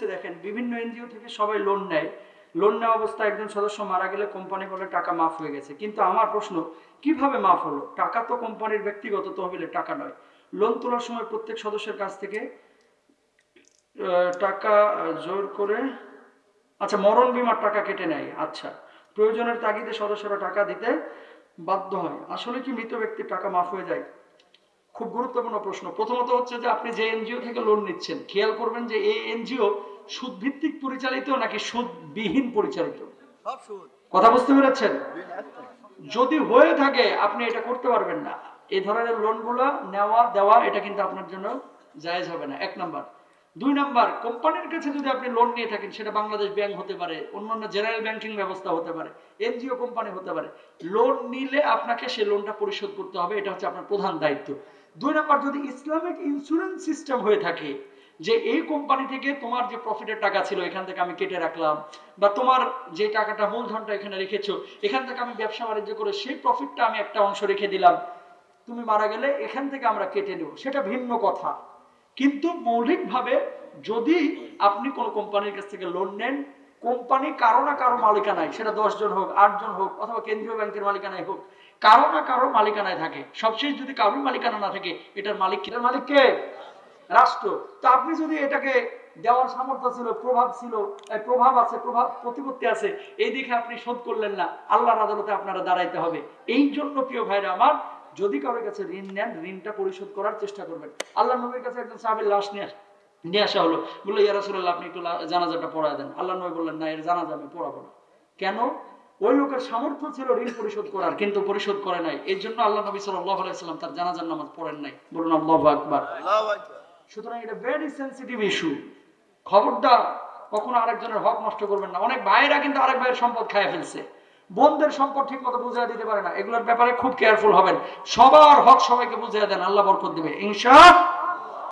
হচ্ছে দেখেন, বিভিন্ন এনজিও থেকে সবাই লোন নেয়। লোন নেওয়া অবস্থায় একজন সদস্য মারা গেলে কোম্পানি বলে টাকা মাফ হয়ে গেছে। কিন্তু আমার প্রশ্ন, কীভাবে মাফ হলো? টাকা তো কোম্পানির ব্যক্তিগত তহবিলে, টাকা নয়। লোন তোলার সময় প্রত্যেক সদস্যের কাছ থেকে টাকা জোর করে আচ্ছা মরণ বিমার টাকা কেটে নেয়। আচ্ছা প্রয়োজনের তাগিদে সদস্যরা টাকা দিতে বাধ্য হয়। আসলে কি মৃত ব্যক্তির টাকা মাফ হয়ে যায়? খুব গুরুত্বপূর্ণ প্রশ্ন। প্রথমত হচ্ছে যে আপনি যে এনজিও থেকে লোন নিচ্ছেন, খেয়াল করবেন যে এই এনজিও সুদভিত্তিক পরিচালিত নাকি সুদবিহীন পরিচালিত? কথা বুঝতে পেরেছেন? যদি হয়ে থাকে আপনি এটা করতে পারবেন না। এই ধরনের লোনগুলো নেওয়া দেওয়া এটা কিন্তু আপনার জন্য জায়েজ হবে না। এক নাম্বার। দুই নাম্বার কোম্পানির কাছে যদি আপনি লোন নিয়ে থাকেন সেটা বাংলাদেশ ব্যাংক হতে পারে অন্যান্য জেনারেল ব্যাংকিং ব্যবস্থা হতে পারে এনজিও কোম্পানি হতে পারে লোন নিলে আপনাকে সেই লোনটা পরিশোধ করতে হবে এটা হচ্ছে আপনার প্রধান দায়িত্ব। দুই নাম্বার যদি ইসলামিক ইন্স্যুরেন্স সিস্টেম হয়ে থাকে যে এই কোম্পানি থেকে তোমার যে প্রফিটের টাকা ছিল, এখান থেকে আমি কেটে রাখলাম, বা তোমার যে টাকাটা মূলধনটা এখানে রেখেছো, এখান থেকে আমি ব্যবসা বাণিজ্য করে সেই প্রফিটটা আমি একটা অংশ রেখে দিলাম। তুমি মারা গেলে এখান থেকে আমরা কেটে নেব। সেটা ভিন্ন কথা। কিন্তু মৌলিকভাবে যদি আপনি কোনো কোম্পানির কাছ থেকে লোন নেন, কোম্পানি কারও না কারও মালিকানায়, সেটা দশ জন হোক আট জন হোক, অথবা কেন্দ্রীয় ব্যাংকের মালিকানায় হোক, কারও না কারও মালিকানায় থাকে। সবশেষ যদি কারোর মালিকানা না থাকে, এটার মালিক মালিক কে? রাষ্ট্র। তো আপনি যদি এটাকে দেওয়ার সামর্থ্য ছিল, প্রভাব ছিল প্রভাব আছে, প্রভাব, প্রতিপত্তি আছে, এই দিকে আপনি শোধ করলেন না, আল্লাহর আদালতে আপনারা দাঁড়াইতে হবে। এই জন্য, প্রিয় ভাইরা আমার, যদি কারোর কাছে ঋণ নেন, ঋণটা পরিশোধ করার চেষ্টা করবেন। আল্লাহ নবীর কাছে একজন সাহাবের লাশ নিয়ে নিয়ে আসা হলো। বলল, ইয়া রাসূলুল্লাহ, আপনি একটু জানাজাটা পড়ায় দেন। আল্লাহ নবী বললেন, না, এর জানাজা আমি পড়াবো না। কেন? ওই লোকের সামর্থ্য ছিল ঋণ পরিশোধ করার, কিন্তু পরিশোধ করে নাই। এর জন্য আল্লাহ নবী সাল্লাহ আলাইসাল্লাম তার জানাজার নামাজ পড়েন নাই। বলুন আল্লাহু আকবার। সুতরাং এটা ভেরি সেন্সিটিভ ইস্যু খবরদার, কখনো আরেকজনের হক নষ্ট করবেন না। অনেক ভাইয়েরা কিন্তু আরেক ভাইয়ের সম্পদ খায় ফেলছে। বোনদের সম্পদ ঠিক মতো বুঝিয়ে দিতে পারে না। এগুলোর ব্যাপারে খুব কেয়ারফুল হবেন। সবার হক সবাইকে বুঝিয়ে দেন। আল্লাহ বরকত দেবে। ইনশা